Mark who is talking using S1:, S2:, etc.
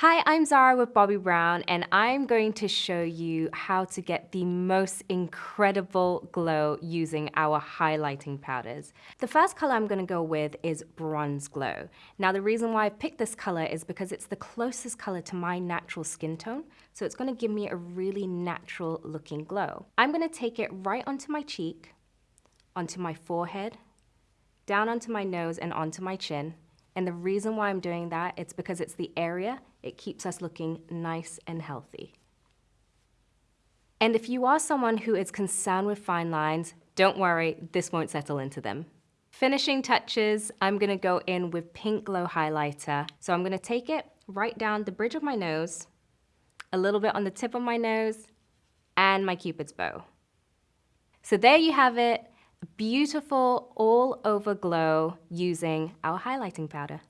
S1: Hi, I'm Zara with Bobbi Brown and I'm going to show you how to get the most incredible glow using our highlighting powders. The first color I'm going to go with is Bronze Glow. Now the reason why I picked this color is because it's the closest color to my natural skin tone, so it's going to give me a really natural looking glow. I'm going to take it right onto my cheek, onto my forehead, down onto my nose and onto my chin, and the reason why I'm doing that, it's because it's the area, it keeps us looking nice and healthy. And if you are someone who is concerned with fine lines, don't worry, this won't settle into them. Finishing touches, I'm gonna go in with Pink Glow Highlighter. So I'm gonna take it right down the bridge of my nose, a little bit on the tip of my nose, and my cupid's bow. So there you have it, beautiful all over glow using our highlighting powder.